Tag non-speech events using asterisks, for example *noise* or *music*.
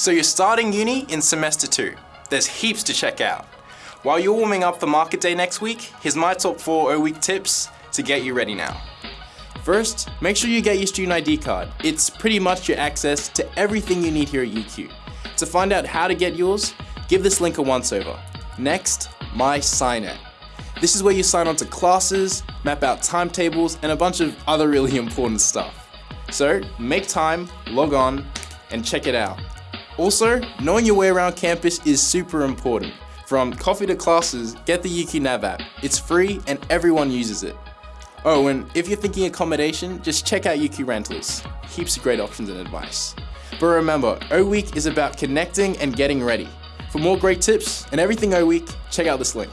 So you're starting uni in semester two. There's heaps to check out. While you're warming up for market day next week, here's my top four O week tips to get you ready now. First, make sure you get your student ID card. It's pretty much your access to everything you need here at UQ. To find out how to get yours, give this link a once over. Next, mySI-net. This is where you sign on to classes, map out timetables, and a bunch of other really *laughs* important stuff. So, make time, log on, and check it out. Also, knowing your way around campus is super important. From coffee to classes, get the UQ Nav app. It's free and everyone uses it. Oh, and if you're thinking accommodation, just check out UQ Rentals. Heaps of great options and advice. But remember, O Week is about connecting and getting ready. For more great tips and everything O Week, check out this link.